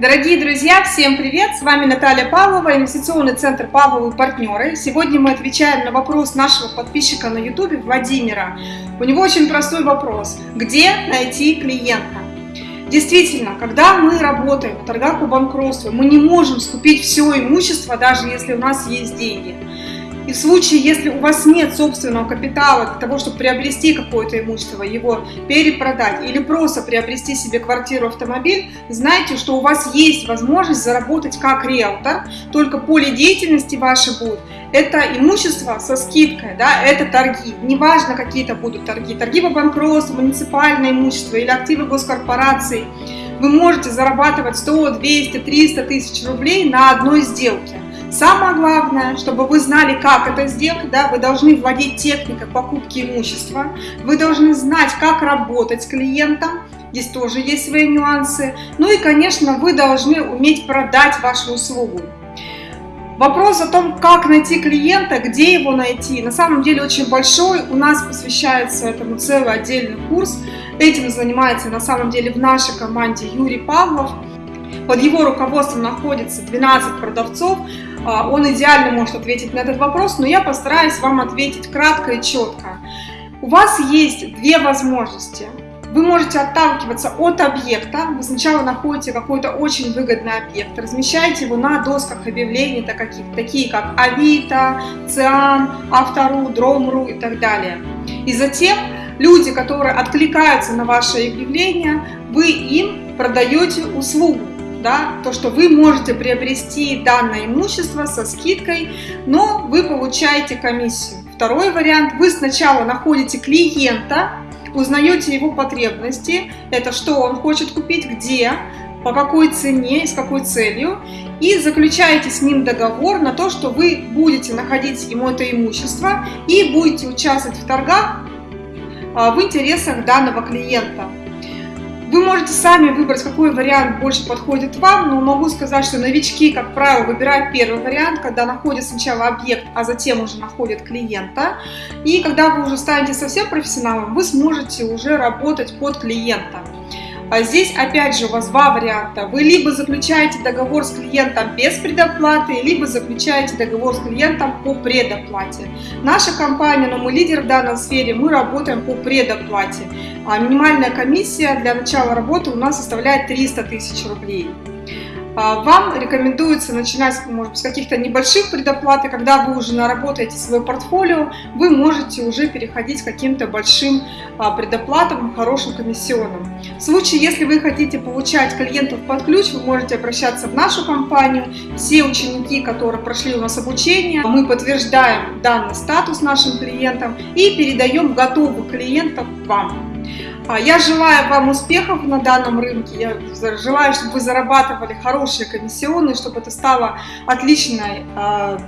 Дорогие друзья, всем привет! С вами Наталья Павлова, инвестиционный центр Павловы партнеры. Сегодня мы отвечаем на вопрос нашего подписчика на YouTube Владимира. У него очень простой вопрос. Где найти клиента? Действительно, когда мы работаем в торгах по банкротству, мы не можем скупить все имущество, даже если у нас есть деньги. И в случае, если у вас нет собственного капитала для того, чтобы приобрести какое-то имущество, его перепродать или просто приобрести себе квартиру, автомобиль, знайте, что у вас есть возможность заработать как риэлтор, только поле деятельности ваше будет. Это имущество со скидкой, да, это торги. Неважно, какие это будут торги. Торги по банкротству, муниципальное имущество или активы госкорпораций. Вы можете зарабатывать 100, 200, 300 тысяч рублей на одной сделке. Самое главное, чтобы вы знали, как это сделать, да, вы должны владеть техникой покупки имущества, вы должны знать, как работать с клиентом, здесь тоже есть свои нюансы, ну и, конечно, вы должны уметь продать вашу услугу. Вопрос о том, как найти клиента, где его найти, на самом деле очень большой. У нас посвящается этому целый отдельный курс. Этим занимается на самом деле в нашей команде Юрий Павлов. Под его руководством находится 12 продавцов. А, он идеально может ответить на этот вопрос, но я постараюсь вам ответить кратко и четко. У вас есть две возможности. Вы можете отталкиваться от объекта. Вы сначала находите какой-то очень выгодный объект, размещаете его на досках объявлений, такие как Авито, Циан, Автору, Дромру и так далее. И затем люди, которые откликаются на ваше объявление, вы им продаете услугу да, то, что вы можете приобрести данное имущество со скидкой, но вы получаете комиссию. Второй вариант, вы сначала находите клиента, узнаете его потребности, это что он хочет купить, где, по какой цене с какой целью, и заключаете с ним договор на то, что вы будете находить ему это имущество и будете участвовать в торгах а, в интересах данного клиента. Вы можете сами выбрать, какой вариант больше подходит вам, но могу сказать, что новички, как правило, выбирают первый вариант, когда находят сначала объект, а затем уже находят клиента. И когда вы уже станете совсем профессионалом, вы сможете уже работать под клиента. А здесь опять же у вас два варианта. Вы либо заключаете договор с клиентом без предоплаты, либо заключаете договор с клиентом по предоплате. Наша компания, но мы лидер в данной сфере, мы работаем по предоплате. А минимальная комиссия для начала работы у нас составляет 300 тысяч рублей. А, вам рекомендуется начинать, может с каких-то небольших предоплат, и когда вы уже наработаете свое портфолио, вы можете уже переходить к каким-то большим а, предоплатам, хорошим комиссионным. В случае, если вы хотите получать клиентов под ключ, вы можете обращаться в нашу компанию. Все ученики, которые прошли у нас обучение, мы подтверждаем данный статус нашим клиентам и передаем готовых клиентов вам. А, я желаю вам успехов на данном рынке, я желаю, чтобы вы зарабатывали хорошие комиссионные, чтобы это стало отличной а,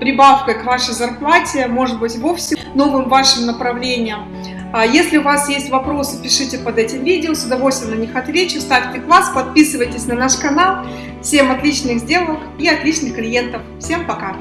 прибавкой к вашей зарплате, может быть вовсе новым вашим направлением. А, если у вас есть вопросы, пишите под этим видео, с удовольствием на них отвечу, ставьте класс, подписывайтесь на наш канал. Всем отличных сделок и отличных клиентов. Всем пока!